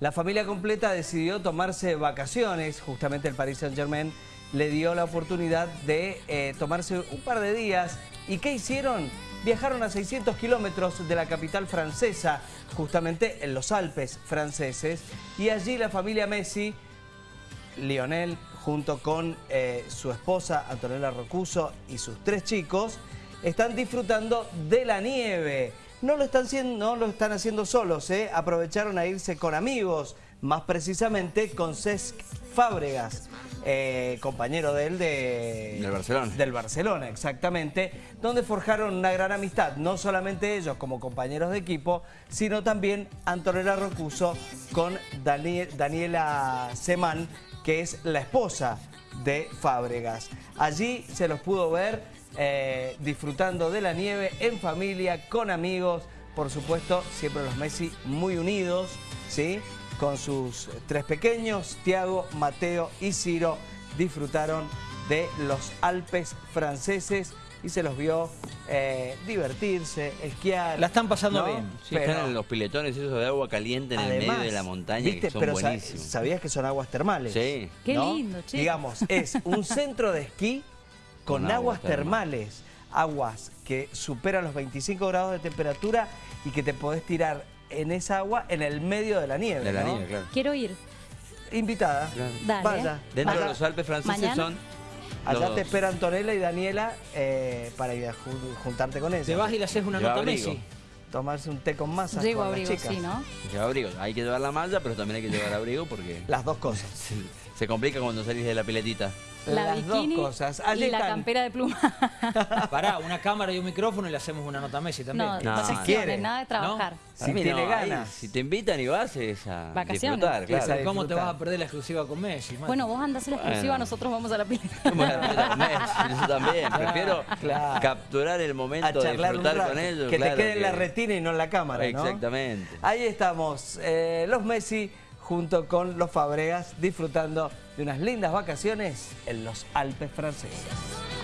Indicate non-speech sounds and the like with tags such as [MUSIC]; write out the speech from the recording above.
La familia completa decidió tomarse vacaciones, justamente el Paris Saint Germain le dio la oportunidad de eh, tomarse un par de días. ¿Y qué hicieron? Viajaron a 600 kilómetros de la capital francesa, justamente en los Alpes franceses, y allí la familia Messi, Lionel, junto con eh, su esposa Antonella Rocuso y sus tres chicos, están disfrutando de la nieve. No lo están, haciendo, no lo están haciendo solos, ¿eh? aprovecharon a irse con amigos, más precisamente con Cesc Fábregas, eh, compañero de él de, del Barcelona. Del Barcelona, exactamente, donde forjaron una gran amistad, no solamente ellos como compañeros de equipo, sino también Antonella Rocuso con Daniela Semán, que es la esposa de Fábregas. Allí se los pudo ver eh, disfrutando de la nieve en familia, con amigos, por supuesto, siempre los Messi muy unidos, ¿sí? Con sus tres pequeños, Tiago, Mateo y Ciro, disfrutaron de los Alpes franceses y se los vio eh, divertirse, esquiar. La están pasando bien. están en los piletones esos de agua caliente en el medio de la montaña que son buenísimos. ¿Sabías que son aguas termales? Sí. Qué lindo, che. Digamos, es un centro de esquí con, aguas, termales. Aguas que superan los 25 grados de temperatura y que te podés tirar en esa agua en el medio de la nieve. De la nieve, claro. Quiero ir. Invitada. Vaya. Dentro de los Alpes franceses son... Allá te espera Antonella y Daniela eh, para ir a juntarte con ellos. Te vas y le haces una nota Messi. Tomarse un té con masa Llevo con abrigo, las chicas. sí, ¿no? Lleva abrigo. Hay que llevar la malla, pero también hay que llevar abrigo porque... Las dos cosas. [LAUGHS] Se, complica cuando salís de la piletita. La Las dos cosas. Allí y la campera de pluma. [LAUGHS] Pará, una cámara y un micrófono y le hacemos una nota Messi también. No, no si quiere. nada de trabajar. Si tiene ganas. si te invitan y vas, es a Vacaciones. disfrutar, claro. ¿Cómo te vas a perder la exclusiva con Messi? Bueno, vos andás en la exclusiva, nosotros vamos a la pileta. Bueno, [LAUGHS] yo [LAUGHS] también. Prefiero capturar el momento de disfrutar con ellos. Que te quede en la retina y no en la cámara, Exactamente. Ahí estamos, eh, los Messi junto con los Fabregas disfrutando de unas lindas vacaciones en los Alpes franceses.